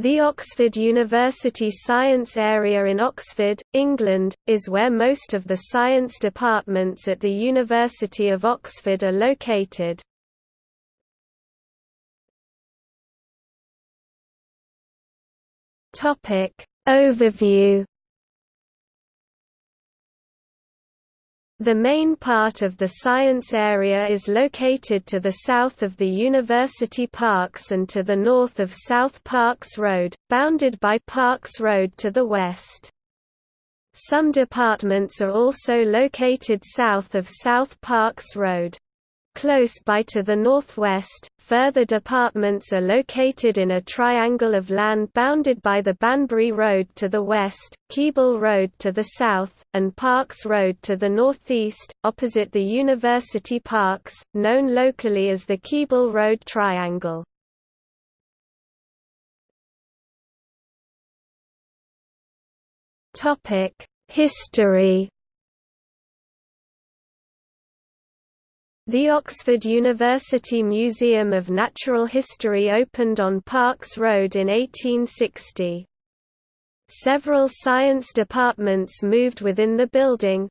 The Oxford University Science Area in Oxford, England, is where most of the science departments at the University of Oxford are located. Overview The main part of the science area is located to the south of the University Parks and to the north of South Parks Road, bounded by Parks Road to the west. Some departments are also located south of South Parks Road. Close by to the northwest, further departments are located in a triangle of land bounded by the Banbury Road to the west, Keble Road to the south, and Parks Road to the northeast, opposite the University Parks, known locally as the Keble Road Triangle. History The Oxford University Museum of Natural History opened on Parks Road in 1860. Several science departments moved within the building,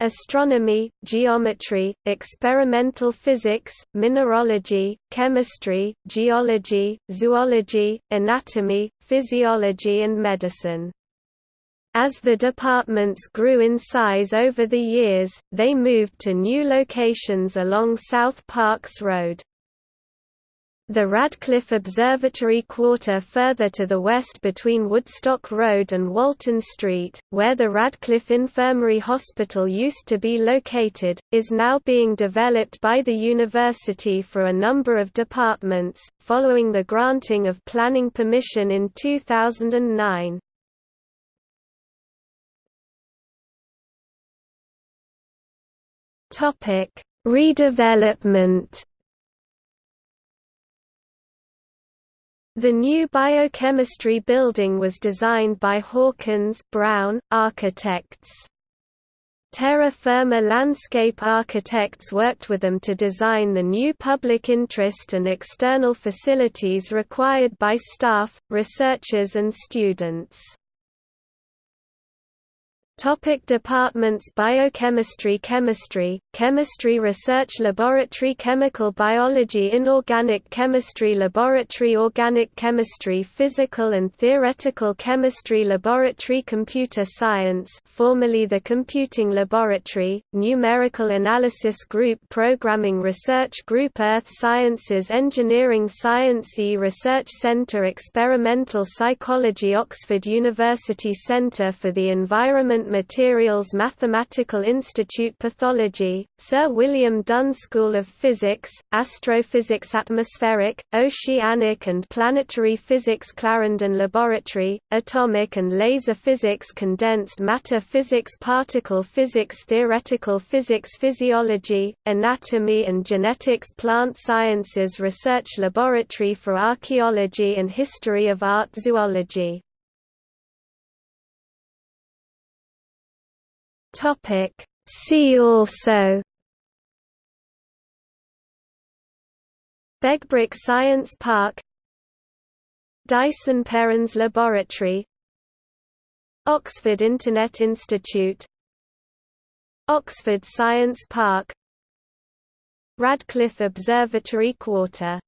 astronomy, geometry, experimental physics, mineralogy, chemistry, geology, zoology, anatomy, physiology and medicine. As the departments grew in size over the years, they moved to new locations along South Parks Road. The Radcliffe Observatory quarter further to the west between Woodstock Road and Walton Street, where the Radcliffe Infirmary Hospital used to be located, is now being developed by the university for a number of departments, following the granting of planning permission in 2009. Topic: Redevelopment. The new biochemistry building was designed by Hawkins Brown Architects. Terra Firma Landscape Architects worked with them to design the new public interest and external facilities required by staff, researchers and students. Topic departments Biochemistry Chemistry, Chemistry Research Laboratory Chemical Biology Inorganic Chemistry Laboratory Organic Chemistry Physical and Theoretical Chemistry Laboratory Computer Science formerly the Computing Laboratory, Numerical Analysis Group Programming Research Group Earth Sciences Engineering Science E Research Center Experimental Psychology Oxford University Center for the Environment Materials Mathematical Institute Pathology, Sir William Dunn School of Physics, Astrophysics Atmospheric, Oceanic and Planetary Physics Clarendon Laboratory, Atomic and Laser Physics Condensed Matter Physics Particle Physics Theoretical Physics Physiology, Anatomy and Genetics Plant Sciences Research Laboratory for Archaeology and History of Art Zoology Topic. See also. Begbroke Science Park. Dyson Perrins Laboratory. Oxford Internet Institute. Oxford Science Park. Radcliffe Observatory Quarter